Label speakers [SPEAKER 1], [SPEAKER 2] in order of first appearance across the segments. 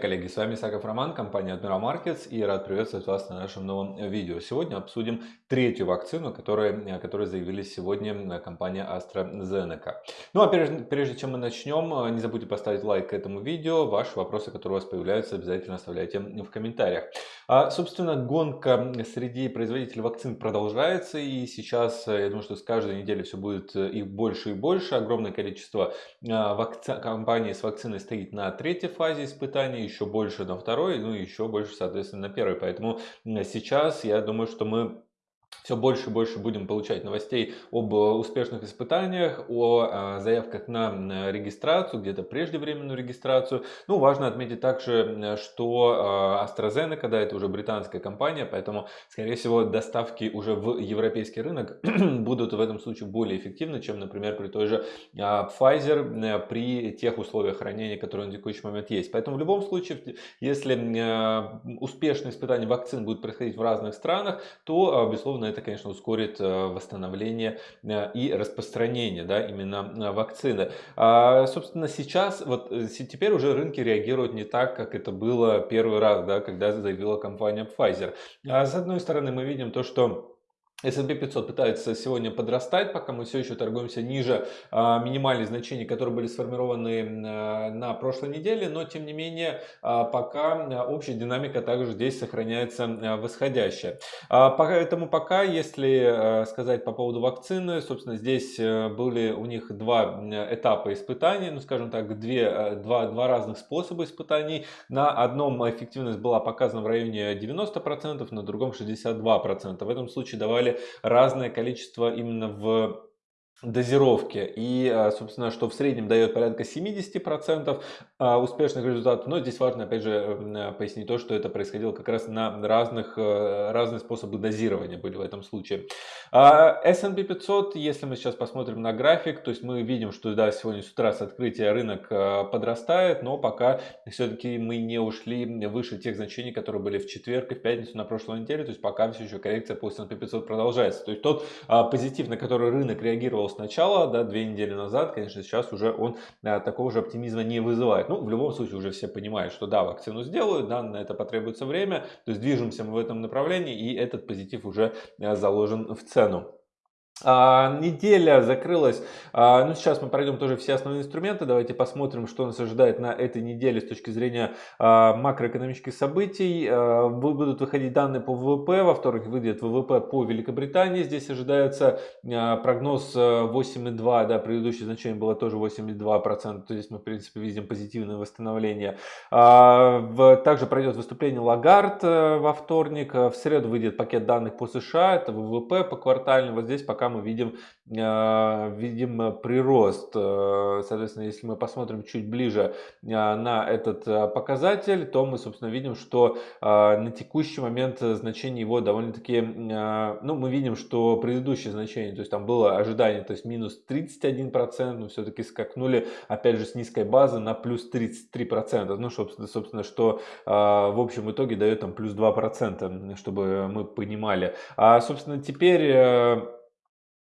[SPEAKER 1] Коллеги! С вами Саков Роман, компания Admiral Markets и рад приветствовать вас на нашем новом видео. Сегодня обсудим третью вакцину, которую, которую заявили сегодня компания AstraZeneca. Ну а прежде, прежде чем мы начнем, не забудьте поставить лайк этому видео. Ваши вопросы, которые у вас появляются, обязательно оставляйте в комментариях. А, собственно, гонка среди производителей вакцин продолжается и сейчас, я думаю, что с каждой недели все будет их больше и больше. Огромное количество вакци... компаний с вакциной стоит на третьей фазе испытаний, еще больше на второй, ну еще больше, соответственно, на первой. Поэтому сейчас я думаю, что мы все больше и больше будем получать новостей об э, успешных испытаниях, о э, заявках на регистрацию, где-то преждевременную регистрацию. Ну, важно отметить также, что э, AstraZeneca, да, это уже британская компания, поэтому, скорее всего, доставки уже в европейский рынок будут в этом случае более эффективны, чем, например, при той же Pfizer, при тех условиях хранения, которые на текущий момент есть. Поэтому в любом случае, если успешные испытания вакцин будут происходить в разных странах, то, безусловно, это, конечно, ускорит э, восстановление э, и распространение да, именно э, вакцины. А, собственно, сейчас, вот теперь уже рынки реагируют не так, как это было первый раз, да, когда заявила компания Pfizer. А с одной стороны, мы видим то, что S&P 500 пытается сегодня подрастать, пока мы все еще торгуемся ниже а, минимальных значений, которые были сформированы а, на прошлой неделе, но тем не менее а, пока а, общая динамика также здесь сохраняется а, восходящая. А, поэтому пока, если а, сказать по поводу вакцины, собственно здесь были у них два этапа испытаний, ну скажем так, две, два, два разных способа испытаний. На одном эффективность была показана в районе 90%, на другом 62%. В этом случае давали разное количество именно в дозировки и а, собственно что в среднем дает порядка 70% а, успешных результатов. Но здесь важно опять же э, пояснить то что это происходило как раз на разных э, разные способы дозирования были в этом случае. А, S&P 500 если мы сейчас посмотрим на график то есть мы видим что да сегодня с утра с открытия рынок подрастает но пока все-таки мы не ушли выше тех значений которые были в четверг и в пятницу на прошлой неделе. То есть пока все еще коррекция по S&P 500 продолжается. То есть тот позитив на который рынок реагировал сначала, да, две недели назад, конечно, сейчас уже он а, такого же оптимизма не вызывает. Ну, в любом случае уже все понимают, что да, вакцину сделают, да, на это потребуется время, то есть движемся мы в этом направлении, и этот позитив уже а, заложен в цену. А, неделя закрылась, а, ну сейчас мы пройдем тоже все основные инструменты, давайте посмотрим, что нас ожидает на этой неделе с точки зрения а, макроэкономических событий. Будут выходить данные по ВВП, во вторник выйдет ВВП по Великобритании, здесь ожидается прогноз 8,2, да, предыдущее значение было тоже 8,2%, то есть мы в принципе видим позитивное восстановление. Также пройдет выступление Лагард а, во вторник, в среду выйдет пакет данных по США, это ВВП по квартальному, вот здесь пока мы видим, а, видим прирост. Э, соответственно, если мы посмотрим чуть ближе а, на этот а, показатель, то мы, собственно, видим, что на текущий момент значение его довольно-таки, ну, мы видим, что предыдущее значение, то есть там было ожидание, то есть минус 31%, но все-таки скакнули, опять же, с низкой базы на плюс 33%. Ну, собственно, собственно что в общем итоге дает там плюс 2%, чтобы мы понимали. А, собственно, теперь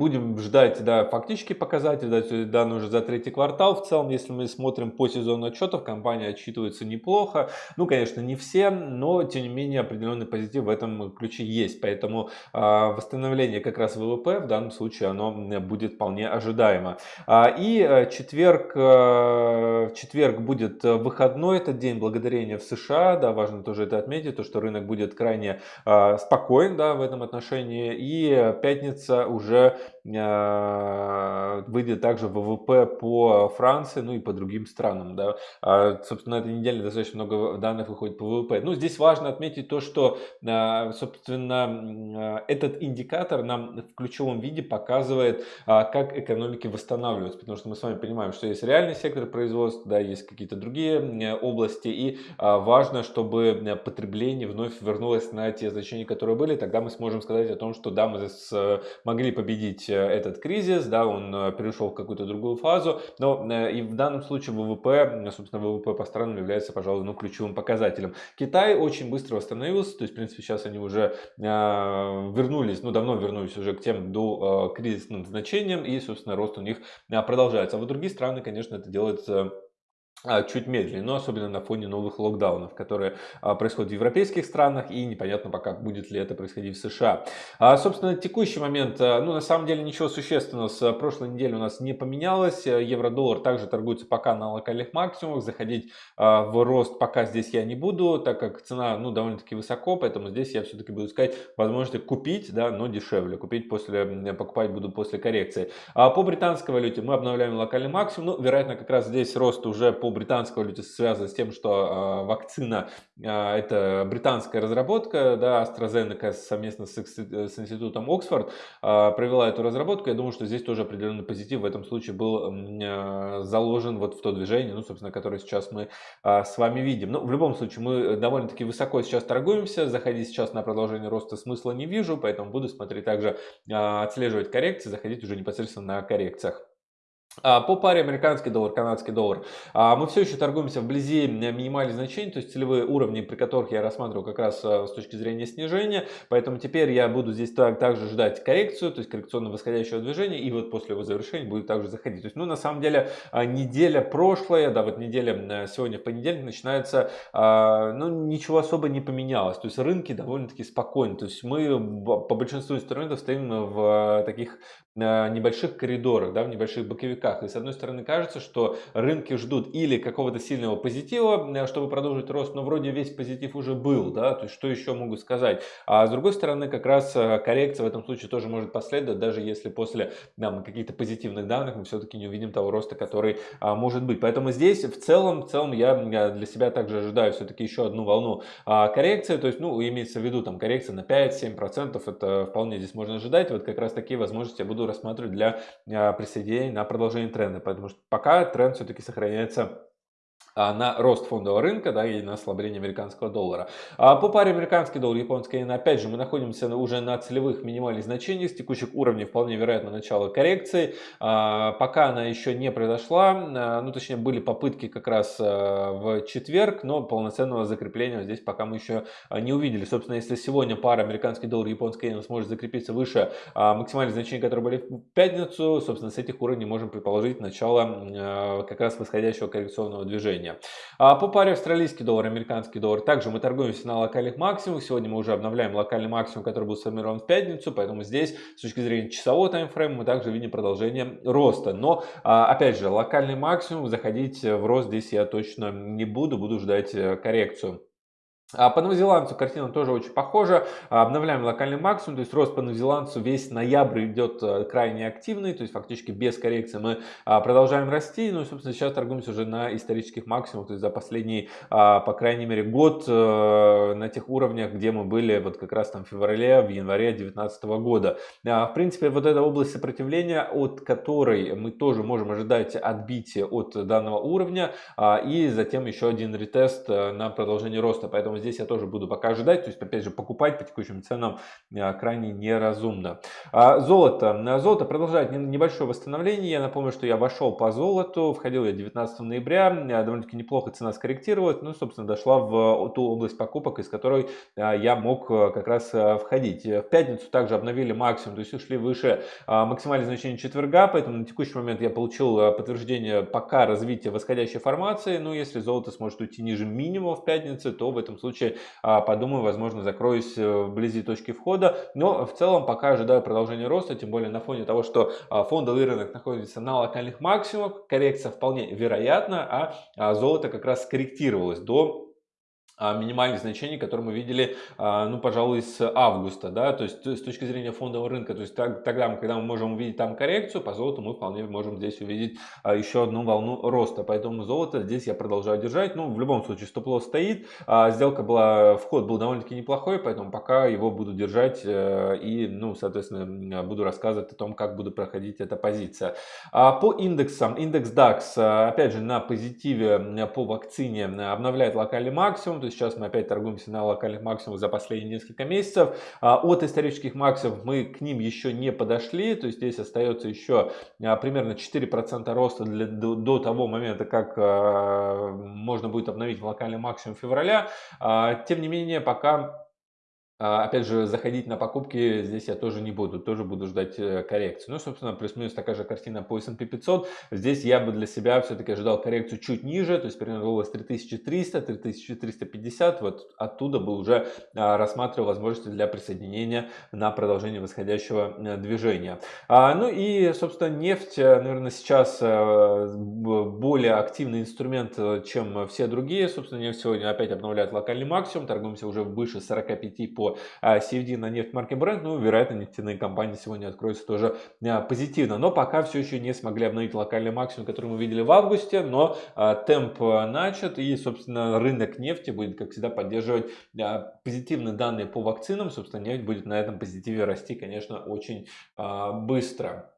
[SPEAKER 1] будем ждать да, фактический показатель, да, данные уже за третий квартал. В целом, если мы смотрим по сезону отчетов, компания отчитывается неплохо. Ну, конечно, не все, но тем не менее определенный позитив в этом ключе есть. Поэтому э, восстановление как раз ВВП в данном случае оно будет вполне ожидаемо. А, и э, четверг, э, четверг будет выходной, этот день благодарения в США. Да, важно тоже это отметить, то, что рынок будет крайне э, спокоен да, в этом отношении. И пятница уже выйдет также ВВП по Франции, ну и по другим странам. Да. А, собственно, на этой неделе достаточно много данных выходит по ВВП. Ну, здесь важно отметить то, что, э, собственно, этот индикатор нам в ключевом виде показывает, а, как экономики восстанавливаются. Потому что мы с вами понимаем, что есть реальный сектор производства, да, есть какие-то другие области. И а, важно, чтобы потребление вновь вернулось на те значения, которые были. Тогда мы сможем сказать о том, что да, мы смогли победить э, этот кризис, да, он э, перешел в какую-то другую фазу, но э, и в данном случае ВВП, собственно, ВВП по странам является, пожалуй, ну, ключевым показателем. Китай очень быстро восстановился, то есть, в принципе, сейчас они уже вернулись, ну, давно вернулись уже к тем до кризисным значениям, и, собственно, рост у них продолжается. А вот другие страны, конечно, это делают а, чуть медленнее, но особенно на фоне новых локдаунов, которые а, происходят в европейских странах и непонятно пока будет ли это происходить в США. А, собственно, текущий момент, ну на самом деле ничего существенного с прошлой недели у нас не поменялось. Евро-доллар также торгуется пока на локальных максимумах, заходить в рост пока здесь я не буду, так как цена ну довольно-таки высоко, поэтому здесь я все-таки буду искать возможности купить, да, но дешевле, купить после, покупать буду после коррекции. По британской валюте мы обновляем локальный максимум, ну вероятно как раз здесь рост уже по британской валюте связано с тем, что э, вакцина э, это британская разработка, да, AstraZeneca совместно с, с институтом Оксфорд э, провела эту разработку. Я думаю, что здесь тоже определенный позитив в этом случае был э, заложен вот в то движение, ну, собственно, которое сейчас мы э, с вами видим. Но в любом случае мы довольно-таки высоко сейчас торгуемся, заходить сейчас на продолжение роста смысла не вижу, поэтому буду смотреть также, э, отслеживать коррекции, заходить уже непосредственно на коррекциях. А, по паре американский доллар, канадский доллар а, мы все еще торгуемся вблизи минимальных значений, то есть целевые уровни, при которых я рассматриваю как раз а, с точки зрения снижения. Поэтому теперь я буду здесь так, также ждать коррекцию, то есть коррекционно восходящего движения, и вот после его завершения будет также заходить. То есть, ну, на самом деле, неделя прошлая, да, вот неделя сегодня в понедельник начинается, ну, ничего особо не поменялось. То есть рынки довольно-таки спокойны. То есть мы по большинству инструментов стоим в таких небольших коридорах, да, в небольших боковиках. И с одной стороны кажется, что рынки ждут или какого-то сильного позитива, чтобы продолжить рост, но вроде весь позитив уже был, да, то есть что еще могу сказать. А с другой стороны как раз э, коррекция в этом случае тоже может последовать, даже если после каких-то позитивных данных мы все-таки не увидим того роста, который а, может быть. Поэтому здесь в целом, в целом я для себя также ожидаю все-таки еще одну волну а, коррекции, то есть, ну, имеется в виду там коррекция на 5-7%, это вполне здесь можно ожидать. Вот как раз такие возможности я буду рассматривать для а, присоединения на продолжение тренда, потому что пока тренд все-таки сохраняется на рост фондового рынка да, и на ослабление американского доллара. А по паре американский доллар, японский иен, опять же, мы находимся уже на целевых минимальных значениях, с текущих уровней вполне вероятно начало коррекции. А, пока она еще не произошла, ну точнее были попытки как раз в четверг, но полноценного закрепления здесь пока мы еще не увидели. Собственно, если сегодня пара американский доллар японский иен сможет закрепиться выше максимальных значений, которые были в пятницу, собственно, с этих уровней можем предположить начало как раз восходящего коррекционного движения движения. А по паре австралийский доллар, американский доллар, также мы торгуемся на локальных максимумах. Сегодня мы уже обновляем локальный максимум, который был сформирован в пятницу, поэтому здесь с точки зрения часового таймфрейма мы также видим продолжение роста. Но, а, опять же, локальный максимум, заходить в рост здесь я точно не буду, буду ждать э, коррекцию. А по новозеландцу картина тоже очень похожа. Обновляем локальный максимум, то есть рост по новозеландцу весь ноябрь идет э, крайне активный, то есть фактически без коррекции мы а, продолжаем расти. Ну и, собственно, сейчас торгуемся уже на исторических максимумах, то есть за последний, а, по крайней мере, год э, на тех уровнях, где мы были вот как раз там в феврале, в январе 2019 года. А, в принципе, вот эта область сопротивления, от которой мы тоже можем ожидать отбития от данного уровня и затем еще один ретест э, на продолжение роста. Поэтому здесь я тоже буду пока ожидать. То есть, опять же, покупать по текущим ценам а, крайне неразумно. А, золото. Золото продолжает небольшое восстановление. Я напомню, что я вошел по золоту. Входил я 19 ноября. Довольно-таки неплохо цена скорректировалась. Ну, собственно, дошла в ту область покупок, из которой а, я мог как раз входить. В пятницу также обновили максимум, то есть ушли выше максимальное значение четверга. Поэтому на текущий момент я получил подтверждение пока развития восходящей формации. Но если золото сможет уйти ниже минимума в пятницу, то в этом случае случае а, подумаю, возможно, закроюсь э, вблизи точки входа. Но в целом пока ожидаю продолжения роста, тем более на фоне того, что а, фондовый рынок находится на локальных максимумах. Коррекция вполне вероятна, а, а золото как раз скорректировалось до минимальных значений, которые мы видели, а, ну, пожалуй, с августа, да, то есть с точки зрения фондового рынка, то есть тогда, когда мы можем увидеть там коррекцию, по золоту мы вполне можем здесь увидеть а, еще одну волну роста, поэтому золото здесь я продолжаю держать, ну, в любом случае стоп-лосс стоит, сделка была, вход был довольно-таки неплохой, поэтому пока его буду держать э, и, ну, соответственно, буду рассказывать о том, как буду проходить эта позиция. По индексам, индекс DAX, опять же, на позитиве по вакцине обновляет локальный максимум, то Сейчас мы опять торгуемся на локальных максимумах за последние несколько месяцев. А, от исторических максимумов мы к ним еще не подошли. То есть здесь остается еще а, примерно 4% роста для, до, до того момента, как а, можно будет обновить локальный максимум февраля. Тем не менее, пока опять же, заходить на покупки здесь я тоже не буду, тоже буду ждать э, коррекцию. Ну, собственно, плюс-минус такая же картина по S&P 500. Здесь я бы для себя все-таки ожидал коррекцию чуть ниже, то есть примерно область 3300, 3350. Вот оттуда бы уже а, рассматривал возможности для присоединения на продолжение восходящего э, движения. А, ну и, собственно, нефть, э, наверное, сейчас более активный инструмент, чем все другие. Собственно, нефть сегодня опять обновляет локальный максимум, торгуемся уже выше 45 по по CFD на нефть марки Brent, ну, вероятно, нефтяные компании сегодня откроются тоже а, позитивно. Но пока все еще не смогли обновить локальный максимум, который мы видели в августе, но а, темп а, начат и, собственно, рынок нефти будет, как всегда, поддерживать позитивные данные по вакцинам. Собственно, нефть будет на этом позитиве расти, конечно, очень быстро.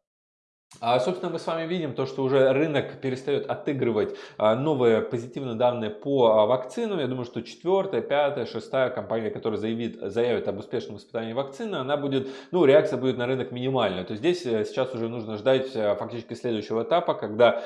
[SPEAKER 1] А, собственно, мы с вами видим то, что уже рынок перестает отыгрывать а, новые позитивные данные по а, вакцинам. Я думаю, что четвертая, пятая, шестая компания, которая заявит, заявит об успешном испытании вакцины, она будет, ну, реакция будет на рынок минимальная. То есть здесь э, сейчас уже нужно ждать э, фактически следующего этапа, когда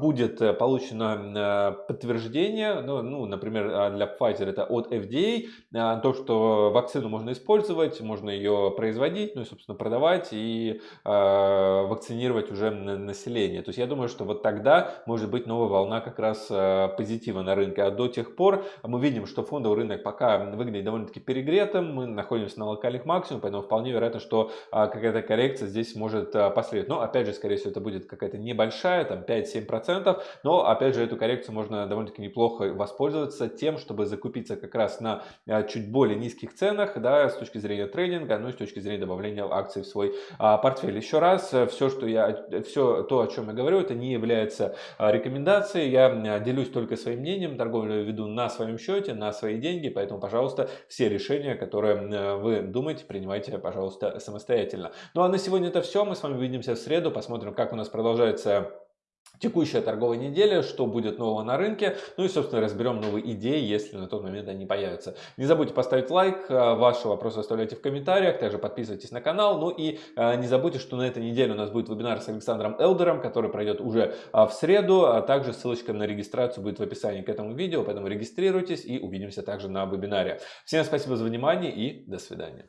[SPEAKER 1] будет э, получено подтверждение, ну, ну например, для Pfizer это от FDA, то, что вакцину можно использовать, можно ее производить, ну и, собственно, продавать и вакцинировать вакцинировать уже население. То есть я думаю, что вот тогда может быть новая волна как раз э, позитива на рынке. А до тех пор мы видим, что фондовый рынок пока выглядит довольно-таки перегретым, мы находимся на локальных максимумах, поэтому вполне вероятно, что а, какая-то коррекция здесь может э, последовать. Но опять же, скорее всего, это будет какая-то небольшая, там 5-7%, но опять же, эту коррекцию можно довольно-таки неплохо воспользоваться тем, чтобы закупиться как раз на э, чуть более низких ценах, да, с точки зрения трейдинга, ну и с точки зрения добавления акций в свой а, портфель. Еще раз, все, что я все то, о чем я говорю, это не является а, рекомендацией. Я а, делюсь только своим мнением, торговлю веду на своем счете, на свои деньги, поэтому, пожалуйста, все решения, которые вы думаете, принимайте, пожалуйста, самостоятельно. Ну а на сегодня это все. Мы с вами увидимся в среду, посмотрим, как у нас продолжается текущая торговая неделя, что будет нового на рынке, ну и, собственно, разберем новые идеи, если на тот момент они появятся. Не забудьте поставить лайк, а, ваши вопросы оставляйте в комментариях, также подписывайтесь на канал, ну и а, не забудьте, что на этой неделе у нас будет вебинар с Александром Элдером, который пройдет уже а, в среду, а также ссылочка на регистрацию будет в описании к этому видео, поэтому регистрируйтесь и увидимся также на вебинаре. Всем спасибо за внимание и до свидания.